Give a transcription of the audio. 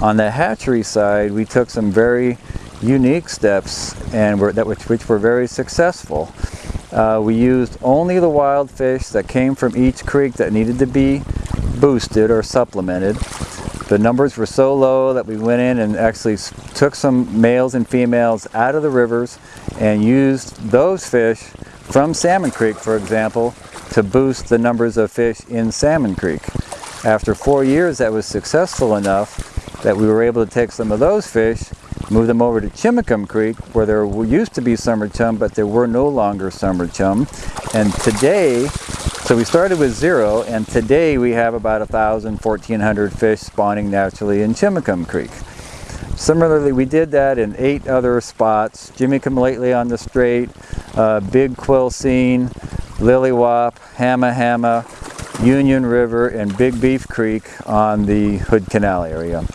On the hatchery side, we took some very unique steps and were, that which, which were very successful. Uh, we used only the wild fish that came from each creek that needed to be boosted or supplemented. The numbers were so low that we went in and actually took some males and females out of the rivers and used those fish from Salmon Creek, for example, to boost the numbers of fish in Salmon Creek. After four years, that was successful enough that we were able to take some of those fish, move them over to Chimacum Creek, where there used to be summer chum, but there were no longer summer chum. And today, so we started with zero, and today we have about 1,000, 1,400 fish spawning naturally in Chimacum Creek. Similarly, we did that in eight other spots, Jimmycomelately on the Strait, uh, Big Quilcene, Lilliwaup, Hamma Hamma, Union River, and Big Beef Creek on the Hood Canal area.